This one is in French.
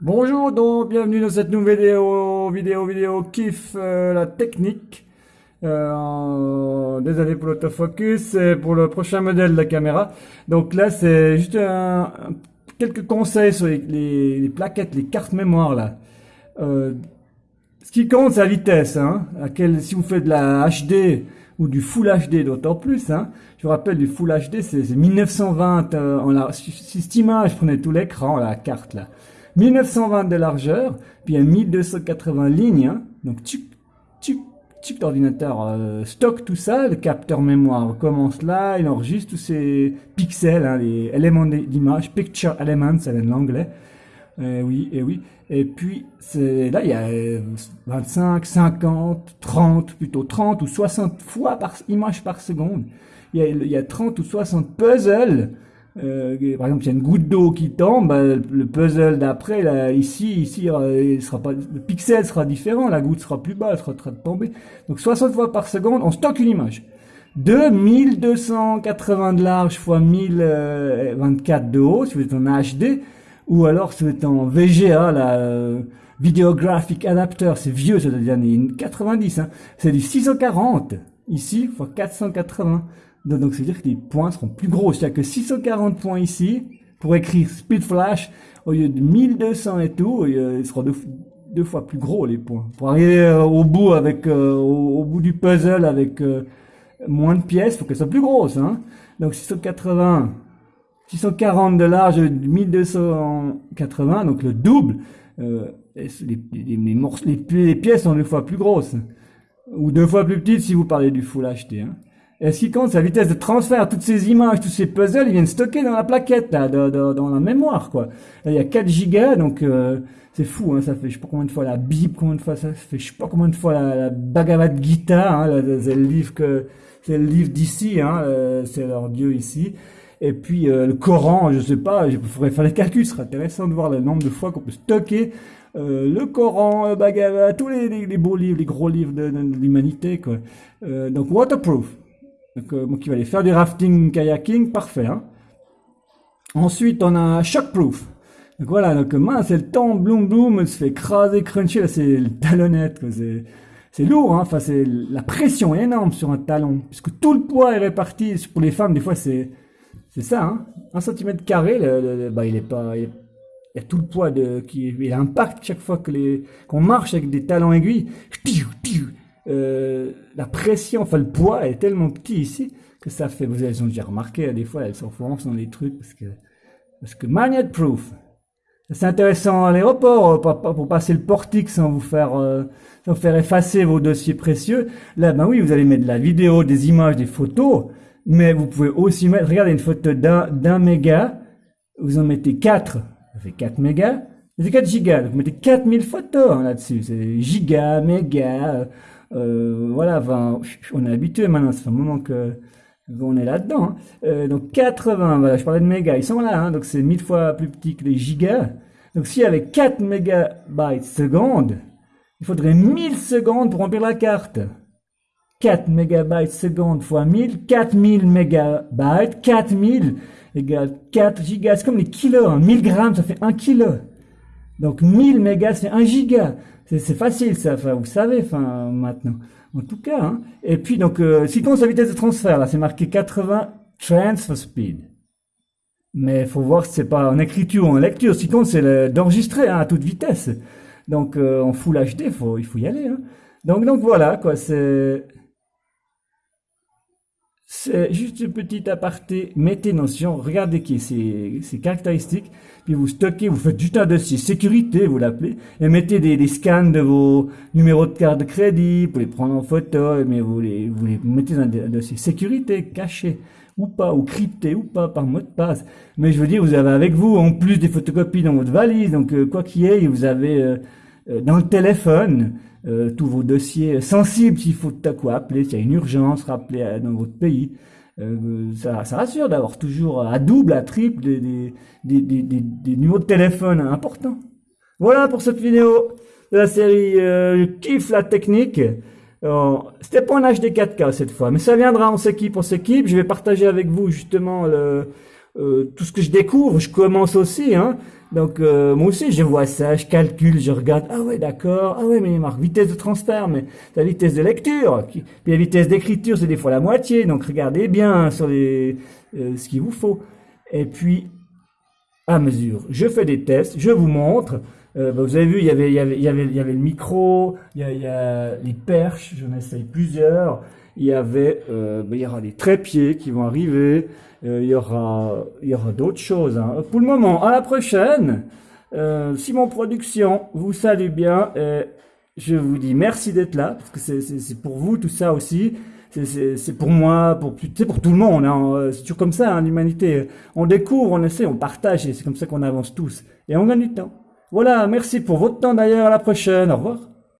Bonjour donc, bienvenue dans cette nouvelle vidéo, vidéo, vidéo kiff euh, la technique. Euh, désolé pour l'autofocus, c'est pour le prochain modèle de la caméra. Donc là c'est juste un, quelques conseils sur les, plaquettes, les cartes mémoire là. Euh, ce qui compte c'est la vitesse, hein, si vous faites de la HD ou du Full HD d'autant plus. Hein. Je vous rappelle du Full HD c'est 1920 euh, en la, si cette image prenait tout l'écran la carte là. 1920 de largeur, puis il y a 1280 lignes, hein. donc tu, tu, tu l'ordinateur euh, stocke tout ça, le capteur mémoire commence là, il enregistre tous ces pixels, hein, les éléments d'image, picture elements, c'est l'anglais, euh, oui, et oui, et puis là il y a 25, 50, 30, plutôt 30 ou 60 fois par image par seconde, il y a, il y a 30 ou 60 puzzles, euh, par exemple, il y a une goutte d'eau qui tombe, bah, le puzzle d'après, là, ici, ici, il sera pas, le pixel sera différent, la goutte sera plus bas, elle sera en train de tomber. Donc 60 fois par seconde, on stocke une image. De 1280 de large fois 1024 de haut, si vous êtes en HD, ou alors si vous êtes en VGA, la euh, Videographic Adapter, c'est vieux, c'est des années 90, hein. c'est du 640, ici, fois 480. Donc, c'est-à-dire que les points seront plus gros. C'est-à-dire que 640 points ici, pour écrire Speed Flash, au lieu de 1200 et tout, il sera deux, fois plus gros les points. Pour arriver euh, au bout avec euh, au, bout du puzzle avec euh, moins de pièces, faut qu'elles soient plus grosses. Hein. Donc 680, 640 de large, 1280, donc le double. les, les, les, pièces sont deux fois plus grosses. Ou deux fois plus petites si vous parlez du Full HD. Hein. Et ce qui compte, c'est la vitesse de transfert. Toutes ces images, tous ces puzzles, ils viennent stocker dans la plaquette, là, dans la mémoire, quoi. Il y a 4 gigas, donc euh, c'est fou, hein, ça fait je sais pas combien de fois la Bible, combien de fois ça je sais pas combien de fois la, Bhagavad Gita, hein, c'est le livre que c'est le livre d'ici, hein, euh, c'est leur dieu ici. Et puis euh, le Coran, je sais pas, il faudrait faire les calculs, ce serait intéressant de voir le nombre de fois qu'on peut stocker le Coran, le Bhagavad, tous les, les, beaux livres, les gros livres de, de l'humanité, quoi. donc waterproof. Donc, euh, qui va aller faire du rafting, kayaking, parfait. Hein. Ensuite, on a shockproof. Donc voilà, donc mince, c'est le temps, bloom bloom, se fait écraser, cruncher, là c'est le talonnette, c'est lourd, hein. enfin c'est la pression est énorme sur un talon, puisque tout le poids est réparti, pour les femmes des fois c'est c'est ça, hein. un centimètre carré, bah, il est pas, il, y a tout le poids de, qui il impacte chaque fois que les qu'on marche avec des talons aiguilles, euh, la pression, enfin le poids est tellement petit ici que ça fait, vous avez déjà remarqué, des fois elles s'enfoncent dans les trucs parce que, parce que magnet proof. C'est intéressant à l'aéroport pour, passer le portique sans vous faire, euh, sans faire effacer vos dossiers précieux. Là, ben oui, vous allez mettre de la vidéo, des images, des photos, mais vous pouvez aussi mettre, regardez une photo d'un méga, vous en mettez 4, ça fait 4 mégas, c'est 4 gigas, vous mettez 4000 photos hein, là-dessus, c'est giga, méga, euh, voilà, on est habitué maintenant, fait un moment que on est là-dedans. Hein. Euh, donc 80, voilà, je parlais de mégas, ils sont là, hein, donc c'est mille fois plus petit que les gigas. Donc si avec 4 mégabytes seconde, il faudrait 1000 secondes pour remplir la carte. 4 mégabytes seconde fois 1000, 4000 mégabytes, 4000 égale 4 gigas, c'est comme les kilos, 1000 hein. grammes ça fait 1 kilo. Donc 1000 mégas c'est 1 giga. C'est facile ça, enfin, vous savez, enfin, maintenant. En tout cas, hein. Et puis, donc, euh, si compte sa vitesse de transfert, là, c'est marqué 80 transfer speed. Mais il faut voir si c'est pas en écriture ou en lecture. Si compte, c'est d'enregistrer hein, à toute vitesse. Donc, euh, en full HD, faut, il faut y aller. Hein. Donc, donc voilà, quoi, c'est... C'est juste une petite aparté, mettez notion, regardez qui ces, ces caractéristiques, puis vous stockez, vous faites juste un dossier sécurité, vous l'appelez, et mettez des, des, scans de vos numéros de carte de crédit, pour les prendre en photo, mais vous les, vous les mettez dans un dossier sécurité, caché, ou pas, ou crypté, ou pas, par mot de passe. Mais je veux dire, vous avez avec vous, en plus des photocopies dans votre valise, donc euh, quoi qu'il y ait, vous avez euh, dans le téléphone, euh, tous vos dossiers sensibles s'il faut tout à coup appeler, s'il y a une urgence, rappeler dans votre pays. Euh, ça, ça, rassure d'avoir toujours à double, à triple des, des, des, des, numéros de téléphone importants. Voilà pour cette vidéo de la série euh, kiffe la technique. C'était pas un HD 4K cette fois, mais ça viendra, on s'équipe, on s'équipe. Je vais partager avec vous justement le, euh, tout ce que je découvre, je commence aussi. Hein. Donc euh, moi aussi, je vois ça, je calcule, je regarde. Ah ouais, d'accord. Ah ouais, mais marque vitesse de transfert, mais la vitesse de lecture, puis la vitesse d'écriture, c'est des fois la moitié. Donc regardez bien sur les euh, ce qu'il vous faut. Et puis à mesure, je fais des tests, je vous montre. Euh, bah, vous avez vu, il y avait, il y avait, il y avait, il y avait le micro, il y a, il y a les perches, j'en essaye plusieurs. Il y avait, euh, bah, il y aura des trépieds qui vont arriver. Euh, il y aura, il y aura d'autres choses. Hein. Pour le moment, à la prochaine. Euh, Simon Production vous salue bien. Et je vous dis merci d'être là parce que c'est pour vous tout ça aussi. C'est pour moi, pour c'est pour tout le monde. Hein. C'est toujours comme ça, hein, l'humanité. On découvre, on essaie, on partage et c'est comme ça qu'on avance tous et on gagne du temps. Voilà, merci pour votre temps d'ailleurs. À la prochaine. Au revoir.